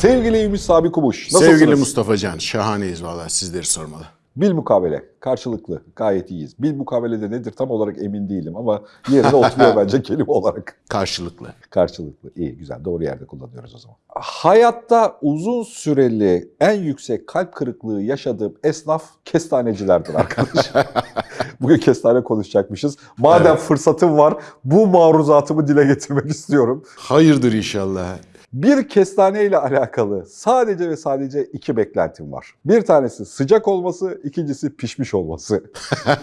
Sevgili Ümit Sabi Kumuş. Nasılsınız? Sevgili Mustafa Can, şahaneyiz valla sizleri sormalı. Bil mukabele. Karşılıklı. Gayet iyiyiz. Bil mukabele de nedir tam olarak emin değilim ama yerine oturuyor bence kelime olarak. Karşılıklı. Karşılıklı. İyi güzel. Doğru yerde kullanıyoruz o zaman. Hayatta uzun süreli en yüksek kalp kırıklığı yaşadığım esnaf kestanecilerdir arkadaş. Bugün kestane konuşacakmışız. Madem Evet. fırsatım var bu maruzatımı dile getirmek istiyorum. Hayırdır inşallah. Bir kestane ile alakalı sadece ve sadece iki beklentim var. Bir tanesi sıcak olması, ikincisi pişmiş olması.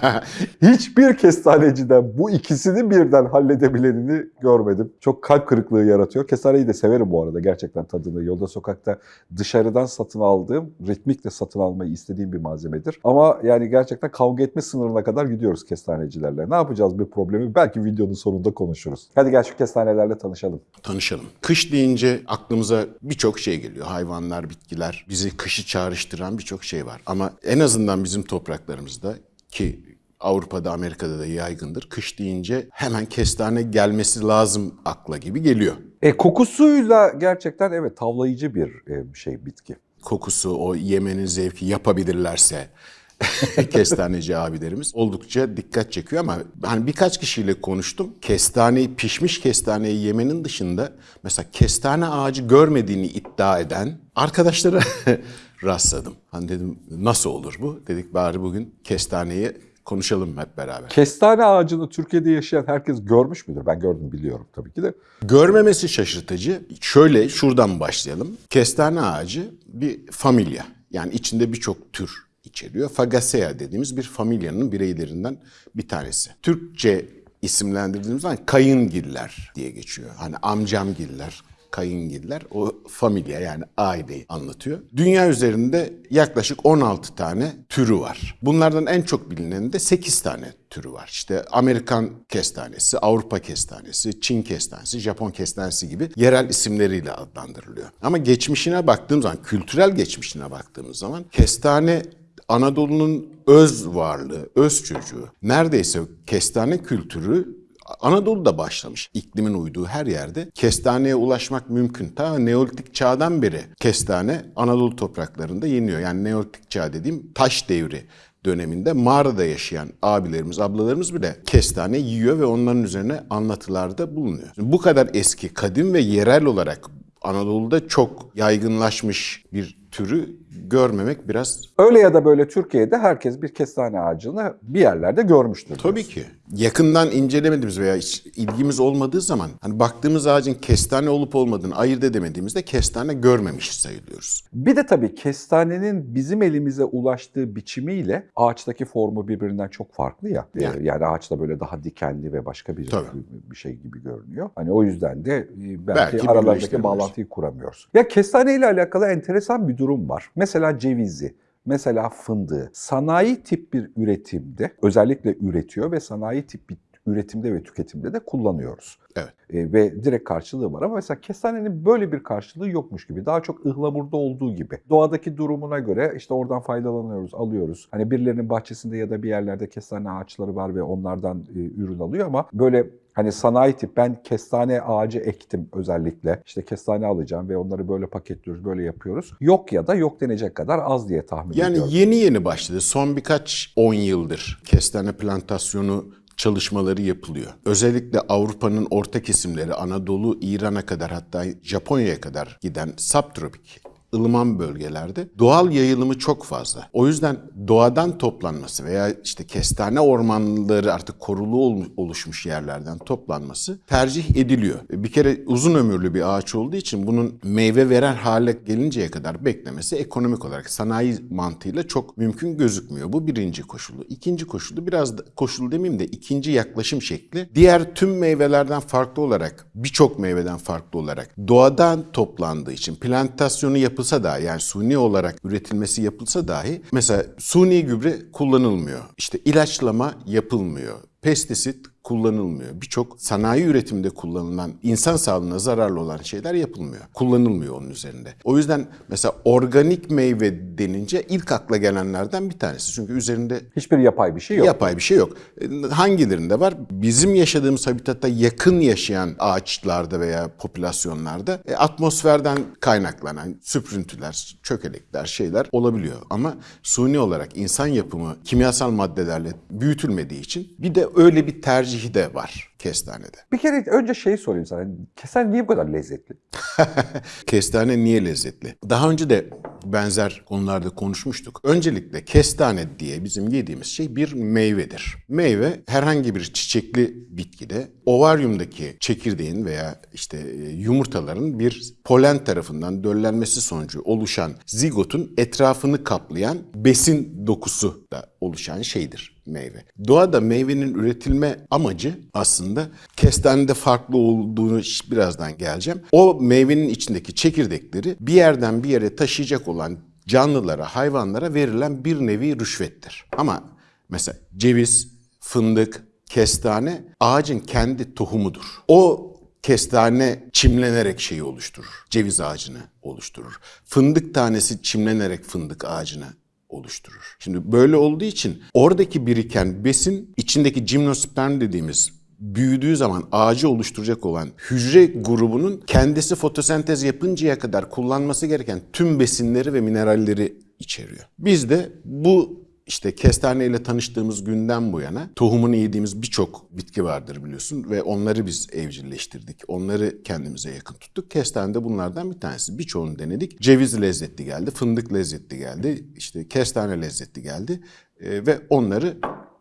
Hiçbir kestaneciden bu ikisini birden halledebilenini görmedim. Çok kalp kırıklığı yaratıyor. Kestaneyi de severim bu arada gerçekten tadını. Yolda sokakta dışarıdan satın aldığım, ritmikle satın almayı istediğim bir malzemedir. Ama yani gerçekten kavga etme sınırına kadar gidiyoruz kestanecilerle. Ne yapacağız bir problemi? Belki videonun sonunda konuşuruz. Hadi gel şu kestanelerle tanışalım. Tanışalım. Kış deyince aklımıza birçok şey geliyor. Hayvanlar, bitkiler, bizi kışı çağrıştıran birçok şey var. Ama en azından bizim topraklarımızda ki Avrupa'da, Amerika'da da yaygındır. Kış deyince hemen kestane gelmesi lazım akla gibi geliyor. E kokusuyla gerçekten evet tavlayıcı bir e, şey bitki. Kokusu, o yemenin zevki yapabilirlerse kestaneci abilerimiz oldukça dikkat çekiyor ama hani birkaç kişiyle konuştum. Kestaneyi, pişmiş kestaneyi yemenin dışında mesela kestane ağacı görmediğini iddia eden arkadaşlara rastladım. Hani dedim nasıl olur bu? Dedik bari bugün kestaneyi konuşalım hep beraber. Kestane ağacını Türkiye'de yaşayan herkes görmüş müdür? Ben gördüm biliyorum tabii ki de. Görmemesi şaşırtıcı. Şöyle şuradan başlayalım. Kestane ağacı bir familya. Yani içinde birçok tür içeriyor. Fagaceae dediğimiz bir familyanın bireylerinden bir tanesi. Türkçe isimlendirdiğimiz zaman kayıngiller diye geçiyor. Hani amcamgiller, kayıngiller o familya yani aileyi anlatıyor. Dünya üzerinde yaklaşık 16 tane türü var. Bunlardan en çok bilineni de 8 tane türü var. İşte Amerikan kestanesi, Avrupa kestanesi, Çin kestanesi, Japon kestanesi gibi yerel isimleriyle adlandırılıyor. Ama geçmişine baktığım zaman, kültürel geçmişine baktığımız zaman kestane Anadolu'nun öz varlığı, öz çocuğu. Neredeyse kestane kültürü Anadolu'da başlamış. İklimin uyduğu her yerde kestaneye ulaşmak mümkün. Ta Neolitik çağdan beri kestane Anadolu topraklarında yeniyor. Yani Neolitik çağ dediğim taş devri döneminde mağarada yaşayan abilerimiz, ablalarımız bile kestane yiyor ve onların üzerine anlatılarda bulunuyor. Bu kadar eski, kadim ve yerel olarak Anadolu'da çok yaygınlaşmış bir türü görmemek biraz Öyle ya da böyle Türkiye'de herkes bir kestane ağacını bir yerlerde görmüştür. Tabii ki. Yakından incelemediğimiz veya hiç ilgimiz olmadığı zaman hani baktığımız ağacın kestane olup olmadığını ayırt edemediğimizde kestane görmemiş sayılıyoruz. Bir de tabii kestanenin bizim elimize ulaştığı biçimiyle ağaçtaki formu birbirinden çok farklı ya. Ee, Yani. Yani, ağaçta böyle daha dikenli ve başka bir, Tabii. bir şey gibi görünüyor. Hani o yüzden de e, belki, Belki aralarındaki bağlantıyı kuramıyoruz. Ya kestane ile alakalı enteresan bir durum var. Mesela cevizi. Mesela fındığı sanayi tip bir üretimde özellikle üretiyor ve sanayi tip bir üretimde ve tüketimde de kullanıyoruz. Evet. E, ve direkt karşılığı var ama mesela kestanenin böyle bir karşılığı yokmuş gibi. Daha çok ıhlamurda olduğu gibi. Doğadaki durumuna göre işte oradan faydalanıyoruz, alıyoruz. Hani birilerinin bahçesinde ya da bir yerlerde kestane ağaçları var ve onlardan e, ürün alıyor ama böyle Hani sanayi tip ben kestane ağacı ektim özellikle. İşte kestane alacağım ve onları böyle paketliyoruz, böyle yapıyoruz. Yok ya da yok denecek kadar az diye tahmin Yani ediyorum. yeni yeni başladı. Son birkaç 10 yıldır kestane plantasyonu çalışmaları yapılıyor. Özellikle Avrupa'nın orta kesimleri Anadolu, İran'a kadar hatta Japonya'ya kadar giden subtropik ılıman bölgelerde doğal yayılımı çok fazla. O yüzden doğadan toplanması veya işte kestane ormanları artık korulu ol- oluşmuş yerlerden toplanması tercih ediliyor. Bir kere uzun ömürlü bir ağaç olduğu için bunun meyve veren hale gelinceye kadar beklemesi ekonomik olarak sanayi mantığıyla çok mümkün gözükmüyor. Bu birinci koşulu. İkinci koşulu biraz da, koşul demeyeyim de ikinci yaklaşım şekli. Diğer tüm meyvelerden farklı olarak birçok meyveden farklı olarak doğadan toplandığı için plantasyonu yapılsa da yani suni olarak üretilmesi yapılsa dahi mesela suni gübre kullanılmıyor. İşte ilaçlama yapılmıyor. Pestisit kullanılmıyor. Birçok sanayi üretiminde kullanılan, insan sağlığına zararlı olan şeyler yapılmıyor. Kullanılmıyor onun üzerinde. O yüzden mesela organik meyve denince ilk akla gelenlerden bir tanesi. Çünkü üzerinde Hiçbir yapay bir şey yok. Yapay bir şey yok. E, Hangilerinde var? Bizim yaşadığımız habitatta yakın yaşayan ağaçlarda veya popülasyonlarda e, atmosferden kaynaklanan süprüntüler, çökelekler, şeyler olabiliyor. Ama suni olarak insan yapımı kimyasal maddelerle büyütülmediği için bir de öyle bir tercihi de var kestanede. Bir kere önce şeyi sorayım sana. Kesen niye bu kadar lezzetli? Kestane niye lezzetli? Daha önce de benzer konularda konuşmuştuk. Öncelikle kestane diye bizim yediğimiz şey bir meyvedir. Meyve herhangi bir çiçekli bitkide ovaryumdaki çekirdeğin veya işte e, yumurtaların bir polen tarafından döllenmesi sonucu oluşan zigotun etrafını kaplayan besin dokusu da oluşan şeydir meyve. Doğada meyvenin üretilme amacı aslında kestanede farklı olduğunu birazdan geleceğim. O meyvenin içindeki çekirdekleri bir yerden bir yere taşıyacak olan canlılara, hayvanlara verilen bir nevi rüşvettir. Ama mesela ceviz, fındık, kestane ağacın kendi tohumudur. O kestane çimlenerek şeyi oluşturur. Ceviz ağacını oluşturur. Fındık tanesi çimlenerek fındık ağacını oluşturur. Şimdi böyle olduğu için oradaki biriken besin içindeki gimnosperm dediğimiz büyüdüğü zaman ağacı oluşturacak olan hücre grubunun kendisi fotosentez yapıncaya kadar kullanması gereken tüm besinleri ve mineralleri içeriyor. Biz de bu işte kestane ile tanıştığımız günden bu yana tohumunu yediğimiz birçok bitki vardır biliyorsun ve onları biz evcilleştirdik. Onları kendimize yakın tuttuk. Kestane de bunlardan bir tanesi. Birçoğunu denedik. Ceviz lezzetli geldi, fındık lezzetli geldi, işte kestane lezzetli geldi Ee, ve onları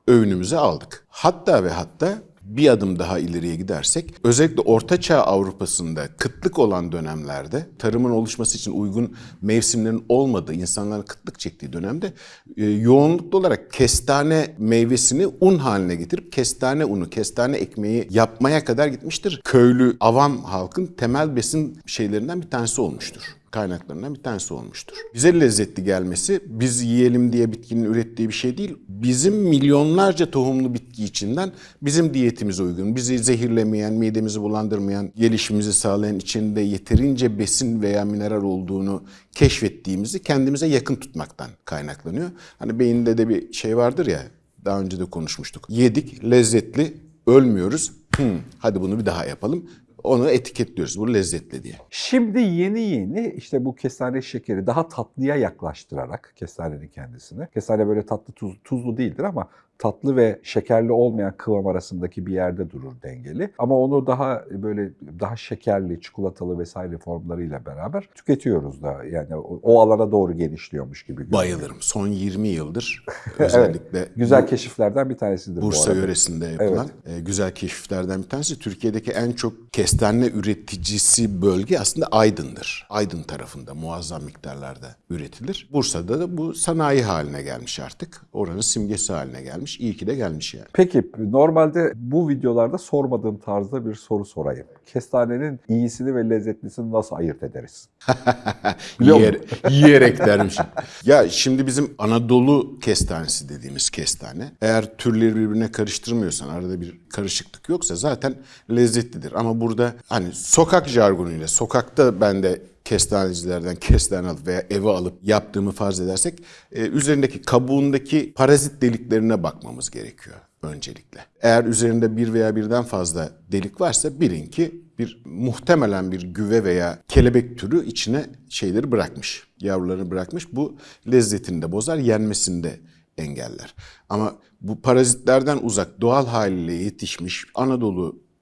öğünümüze aldık. Hatta ve hatta bir adım daha ileriye gidersek özellikle Orta Çağ Avrupa'sında kıtlık olan dönemlerde tarımın oluşması için uygun mevsimlerin olmadığı, insanların kıtlık çektiği dönemde e, yoğunluklu olarak kestane meyvesini un haline getirip kestane unu, kestane ekmeği yapmaya kadar gitmiştir. Köylü, avam halkın temel besin şeylerinden bir tanesi olmuştur kaynaklarından bir tanesi olmuştur. Bize lezzetli gelmesi biz yiyelim diye bitkinin ürettiği bir şey değil. Bizim milyonlarca tohumlu bitki içinden bizim diyetimize uygun, bizi zehirlemeyen, midemizi bulandırmayan, gelişimimizi sağlayan içinde yeterince besin veya mineral olduğunu keşfettiğimizi kendimize yakın tutmaktan kaynaklanıyor. Hani beyinde de bir şey vardır ya daha önce de konuşmuştuk. Yedik, lezzetli, ölmüyoruz. Hmm, hadi bunu bir daha yapalım. Onu etiketliyoruz. Bu lezzetli diye. Şimdi yeni yeni işte bu kestane şekeri daha tatlıya yaklaştırarak kestanenin kendisini. Kestane böyle tatlı tuz, tuzlu değildir ama tatlı ve şekerli olmayan kıvam arasındaki bir yerde durur dengeli. Ama onu daha böyle daha şekerli, çikolatalı vesaire formlarıyla beraber tüketiyoruz da. Yani o, o alana doğru genişliyormuş gibi. görünüyor. Bayılırım. Son 20 yıldır özellikle Güzel bu keşiflerden bir tanesidir bu Bursa arada. yöresinde yapılan e, güzel keşiflerden bir tanesi. Türkiye'deki en çok kestane üreticisi bölge aslında Aydın'dır. Aydın tarafında muazzam miktarlarda üretilir. Bursa'da da bu sanayi haline gelmiş artık. Oranın simgesi haline gelmiş. İyi ki de gelmiş yani. Peki normalde bu videolarda sormadığım tarzda bir soru sorayım. Kestanenin iyisini ve lezzetlisini nasıl ayırt ederiz? Yiyer, yiyerek dermişim. ya şimdi bizim Anadolu kestanesi dediğimiz kestane eğer türleri birbirine karıştırmıyorsan arada bir karışıklık yoksa zaten lezzetlidir. Ama burada hani sokak jargonuyla sokakta ben de kestanecilerden kestane alıp veya eve alıp yaptığımı farz edersek e, üzerindeki kabuğundaki parazit deliklerine bakmamız gerekiyor öncelikle. Eğer üzerinde bir veya birden fazla delik varsa bilin ki bir muhtemelen bir güve veya kelebek türü içine şeyleri bırakmış. Yavrularını bırakmış. Bu lezzetini de bozar, yenmesini de engeller. Ama bu parazitlerden uzak doğal haliyle yetişmiş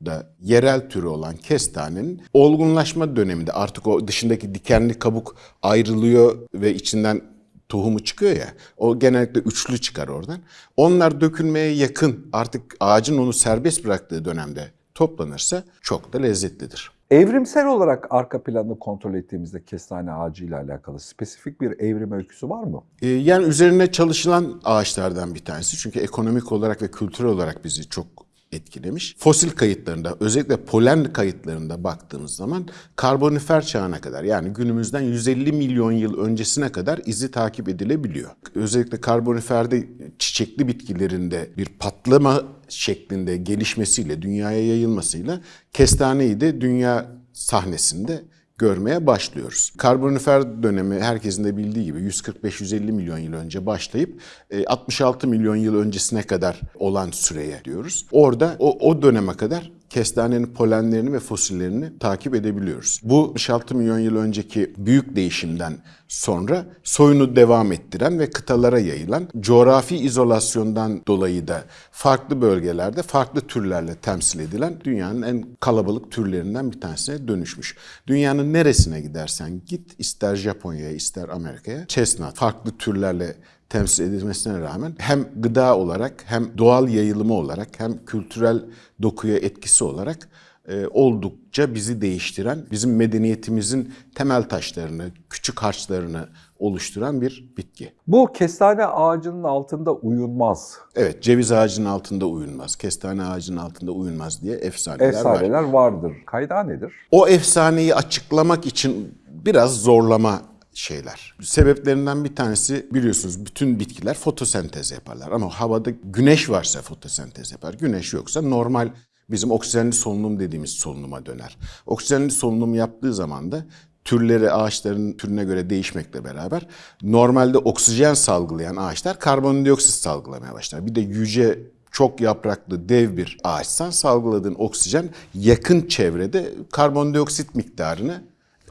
Anadolu'da yerel türü olan kestanenin olgunlaşma döneminde artık o dışındaki dikenli kabuk ayrılıyor ve içinden tohumu çıkıyor ya. O genellikle üçlü çıkar oradan. Onlar dökülmeye yakın artık ağacın onu serbest bıraktığı dönemde toplanırsa çok da lezzetlidir. Evrimsel olarak arka planını kontrol ettiğimizde kestane ağacıyla alakalı spesifik bir evrim öyküsü var mı? Ee, Yani üzerine çalışılan ağaçlardan bir tanesi. Çünkü ekonomik olarak ve kültürel olarak bizi çok etkilemiş. Fosil kayıtlarında özellikle polen kayıtlarında baktığımız zaman karbonifer çağına kadar yani günümüzden 150 milyon yıl öncesine kadar izi takip edilebiliyor. Özellikle karboniferde çiçekli bitkilerinde bir patlama şeklinde gelişmesiyle, dünyaya yayılmasıyla kestaneyi de dünya sahnesinde görmeye başlıyoruz. Karbonifer dönemi herkesin de bildiği gibi 145-150 milyon yıl önce başlayıp e, 66 milyon yıl öncesine kadar olan süreye diyoruz. Orada o, o döneme kadar kestanenin polenlerini ve fosillerini takip edebiliyoruz. Bu 66 milyon yıl önceki büyük değişimden sonra soyunu devam ettiren ve kıtalara yayılan coğrafi izolasyondan dolayı da farklı bölgelerde farklı türlerle temsil edilen dünyanın en kalabalık türlerinden bir tanesine dönüşmüş. Dünyanın neresine gidersen git ister Japonya'ya ister Amerika'ya chestnut farklı türlerle temsil edilmesine rağmen hem gıda olarak hem doğal yayılımı olarak hem kültürel dokuya etkisi olarak e, oldukça bizi değiştiren, bizim medeniyetimizin temel taşlarını, küçük harçlarını oluşturan bir bitki. Bu kestane ağacının altında uyunmaz. Evet, ceviz ağacının altında uyunmaz, kestane ağacının altında uyunmaz diye efsaneler, var. Efsaneler vardır. Kaynağı nedir? O efsaneyi açıklamak için biraz zorlama şeyler. Sebeplerinden bir tanesi biliyorsunuz bütün bitkiler fotosentez yaparlar ama havada güneş varsa fotosentez yapar. Güneş yoksa normal bizim oksijenli solunum dediğimiz solunuma döner. Oksijenli solunum yaptığı zaman da türleri ağaçların türüne göre değişmekle beraber normalde oksijen salgılayan ağaçlar karbondioksit salgılamaya başlar. Bir de yüce çok yapraklı dev bir ağaçsan salgıladığın oksijen yakın çevrede karbondioksit miktarını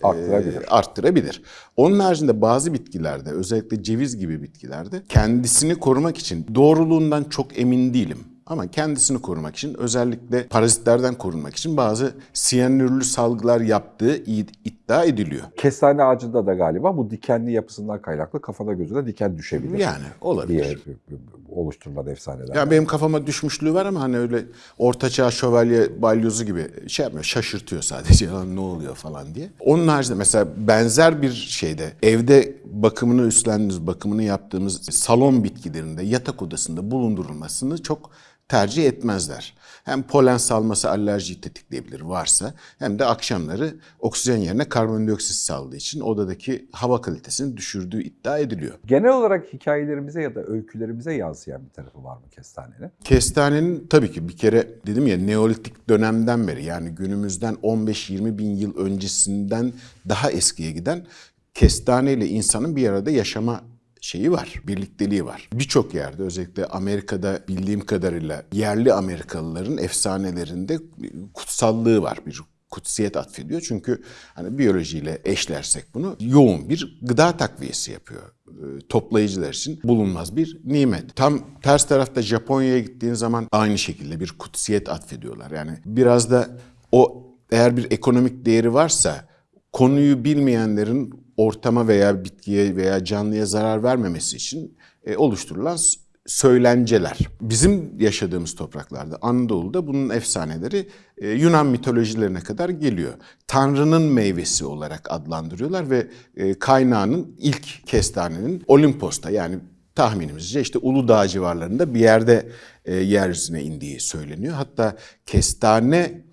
Arttırabilir. e, arttırabilir. Onun haricinde bazı bitkilerde özellikle ceviz gibi bitkilerde kendisini korumak için doğruluğundan çok emin değilim. Ama kendisini korumak için özellikle parazitlerden korunmak için bazı siyanürlü salgılar yaptığı iddia ediliyor. Kestane ağacında da galiba bu dikenli yapısından kaynaklı kafana gözüne diken düşebilir. Yani olabilir. diye oluşturulan efsaneler. Ya benim kafama düşmüşlüğü var ama hani öyle ortaçağ şövalye balyozu gibi şey yapmıyor. Şaşırtıyor sadece lan ne oluyor falan diye. Onun haricinde mesela benzer bir şeyde evde bakımını üstlendiğimiz, bakımını yaptığımız salon bitkilerinde yatak odasında bulundurulmasını çok tercih etmezler. Hem polen salması alerjiyi tetikleyebilir varsa hem de akşamları oksijen yerine karbondioksit saldığı için odadaki hava kalitesini düşürdüğü iddia ediliyor. Genel olarak hikayelerimize ya da öykülerimize yansıyan bir tarafı var mı kestanenin? Kestanenin tabii ki bir kere dedim ya Neolitik dönemden beri yani günümüzden 15-20 bin yıl öncesinden daha eskiye giden kestane ile insanın bir arada yaşama şeyi var, birlikteliği var. Birçok yerde özellikle Amerika'da bildiğim kadarıyla yerli Amerikalıların efsanelerinde kutsallığı var. Bir kutsiyet atfediyor. Çünkü hani biyolojiyle eşlersek bunu yoğun bir gıda takviyesi yapıyor. Ee, Toplayıcılar için bulunmaz bir nimet. Tam ters tarafta Japonya'ya gittiğin zaman aynı şekilde bir kutsiyet atfediyorlar. Yani biraz da o eğer bir ekonomik değeri varsa konuyu bilmeyenlerin ortama veya bitkiye veya canlıya zarar vermemesi için e, oluşturulan söylenceler. Bizim yaşadığımız topraklarda Anadolu'da bunun efsaneleri e, Yunan mitolojilerine kadar geliyor. Tanrı'nın meyvesi olarak adlandırıyorlar ve e, kaynağının ilk kestanenin Olimpos'ta yani tahminimizce işte Uludağ civarlarında bir yerde yeryüzüne indiği söyleniyor. Hatta kestane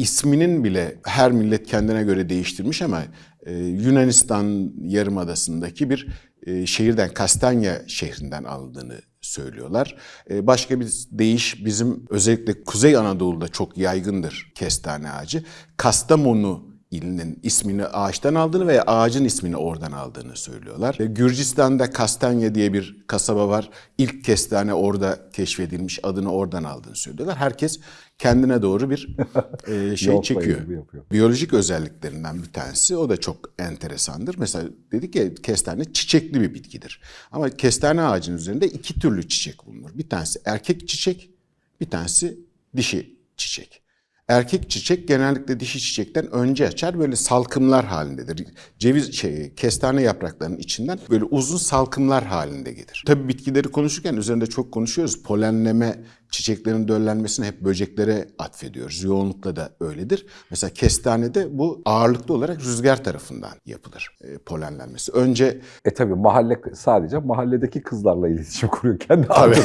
isminin bile her millet kendine göre değiştirmiş ama e, Yunanistan yarımadasındaki bir e, şehirden Kastanya şehrinden alındığını söylüyorlar. E, başka bir deyiş bizim özellikle Kuzey Anadolu'da çok yaygındır kestane ağacı. Kastamonu ilinin ismini ağaçtan aldığını veya ağacın ismini oradan aldığını söylüyorlar. Gürcistan'da Kastanya diye bir kasaba var. İlk kestane orada keşfedilmiş, adını oradan aldığını söylüyorlar. Herkes kendine doğru bir e, şey çekiyor. Biyolojik özelliklerinden bir tanesi o da çok enteresandır. Mesela dedik ya kestane çiçekli bir bitkidir. Ama kestane ağacının üzerinde iki türlü çiçek bulunur. Bir tanesi erkek çiçek, bir tanesi dişi çiçek. Erkek çiçek genellikle dişi çiçekten önce açar böyle salkımlar halindedir. Ceviz şey kestane yapraklarının içinden böyle uzun salkımlar halinde gelir. Tabii bitkileri konuşurken üzerinde çok konuşuyoruz. Polenleme çiçeklerin döllenmesini hep böceklere atfediyoruz. Yoğunlukla da öyledir. Mesela kestanede bu ağırlıklı olarak rüzgar tarafından yapılır e, polenlenmesi. Önce E tabi mahalle sadece mahalledeki kızlarla iletişim kuruyor kendi Tabii.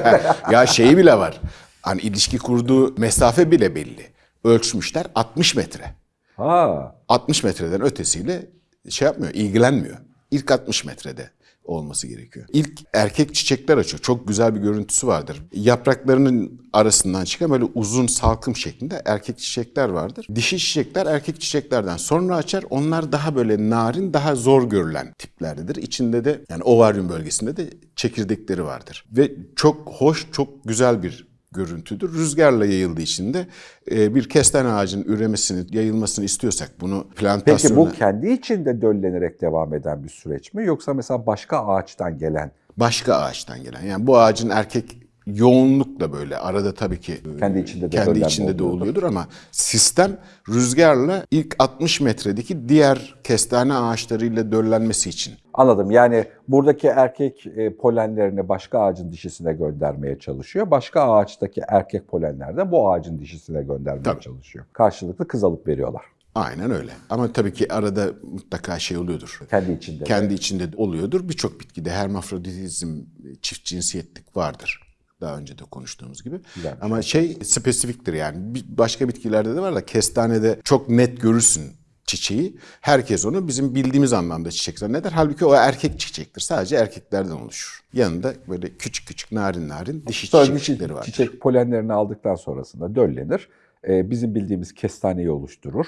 ya şeyi bile var. Hani ilişki kurduğu mesafe bile belli. Ölçmüşler 60 metre. Ha. 60 metreden ötesiyle şey yapmıyor, ilgilenmiyor. İlk 60 metrede olması gerekiyor. İlk erkek çiçekler açıyor. Çok güzel bir görüntüsü vardır. Yapraklarının arasından çıkan böyle uzun salkım şeklinde erkek çiçekler vardır. Dişi çiçekler erkek çiçeklerden sonra açar. Onlar daha böyle narin, daha zor görülen tiplerdedir. İçinde de yani ovaryum bölgesinde de çekirdekleri vardır. Ve çok hoş, çok güzel bir görüntüdür. Rüzgarla yayıldığı için de e, bir kestane ağacının üremesini, yayılmasını istiyorsak bunu Peki plantasyona... bu kendi içinde döllenerek devam eden bir süreç mi yoksa mesela başka ağaçtan gelen başka ağaçtan gelen. Yani bu ağacın erkek yoğunlukla böyle arada tabii ki Kendi içinde de kendi içinde de oluyordur. oluyordur ama sistem rüzgarla ilk 60 metredeki diğer kestane ağaçlarıyla döllenmesi için. Anladım. Yani buradaki erkek e, polenlerini başka ağacın dişisine göndermeye çalışıyor. Başka ağaçtaki erkek polenler de bu ağacın dişisine göndermeye Tabii. çalışıyor. Karşılıklı kız alıp veriyorlar. Aynen öyle. Ama tabii ki arada mutlaka şey oluyordur. Kendi içinde. de. Kendi içinde de oluyordur. Birçok bitkide hermafroditizm, çift cinsiyetlik vardır. Daha önce de konuştuğumuz gibi. Güzel. Ama şey spesifiktir yani. Başka bitkilerde de var da kestanede çok net görürsün çiçeği. Herkes onu bizim bildiğimiz anlamda çiçek zanneder. Halbuki o erkek çiçektir. Sadece erkeklerden oluşur. Yanında böyle küçük küçük narin narin dişi Sonra çiçekleri vardır. çiçek polenlerini aldıktan sonrasında döllenir. E, bizim bildiğimiz kestaneyi oluşturur.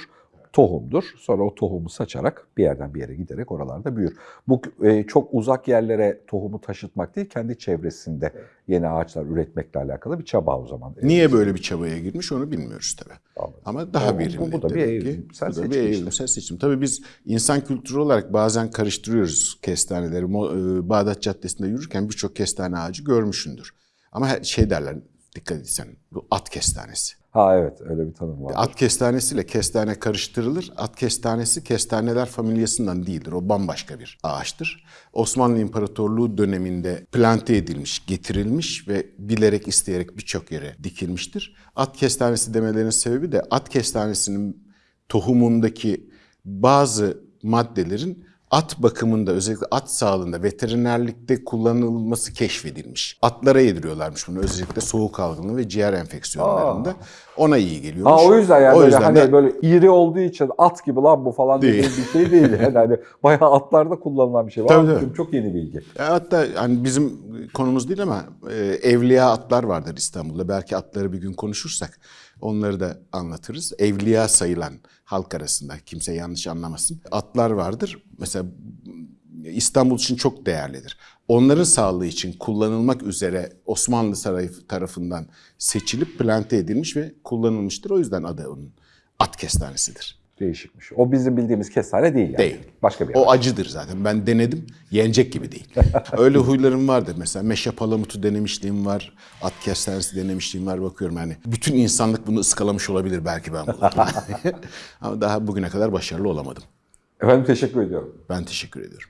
Tohumdur. Sonra o tohumu saçarak bir yerden bir yere giderek oralarda büyür. Bu e, çok uzak yerlere tohumu taşıtmak değil, kendi çevresinde yeni ağaçlar üretmekle alakalı bir çaba o zaman. Niye böyle bir çabaya girmiş onu bilmiyoruz tabii. Anladım. Ama daha Bu- verimli. bu bir Bu da bir seçim işte. evrimsel seçim. Tabii biz insan kültürü olarak bazen karıştırıyoruz kestaneleri. E, Bağdat Caddesi'nde yürürken birçok kestane ağacı görmüşsündür. Ama şey derler, dikkat etsen bu at kestanesi. Ha evet öyle bir tanım var. At kestanesiyle kestane karıştırılır. At kestanesi kestaneler familyasından değildir. O bambaşka bir ağaçtır. Osmanlı İmparatorluğu döneminde plante edilmiş, getirilmiş ve bilerek isteyerek birçok yere dikilmiştir. At kestanesi demelerinin sebebi de at kestanesinin tohumundaki bazı maddelerin at bakımında özellikle at sağlığında veterinerlikte kullanılması keşfedilmiş. Atlara yediriyorlarmış bunu özellikle soğuk algınlığı ve ciğer enfeksiyonlarında. Ona iyi geliyormuş. Ha o yüzden yani O böyle yüzden hani de- böyle iri olduğu için at gibi lan bu falan Değil. bir şey değil. Yani hani bayağı atlarda kullanılan bir şey. Tabii, Aa, tabii. Çok yeni bilgi. Hatta hani bizim konumuz değil ama e, evliya atlar vardır İstanbul'da. Belki atları bir gün konuşursak onları da anlatırız. Evliya sayılan halk arasında kimse yanlış anlamasın. Atlar vardır. Mesela İstanbul için çok değerlidir. Onların sağlığı için kullanılmak üzere Osmanlı Sarayı tarafından seçilip plante edilmiş ve kullanılmıştır. O yüzden adı onun at kestanesidir. Değişikmiş. O bizim bildiğimiz kestane değil yani. Değil. Başka bir O ağaç. acıdır zaten. Ben denedim. Yenecek gibi değil. Öyle huylarım vardır. Mesela meşe palamutu denemişliğim var. At kestanesi denemişliğim var. Bakıyorum yani. Bütün insanlık bunu ıskalamış olabilir belki ben bunu. Ama daha bugüne kadar başarılı olamadım. Efendim teşekkür ediyorum. Ben teşekkür ediyorum.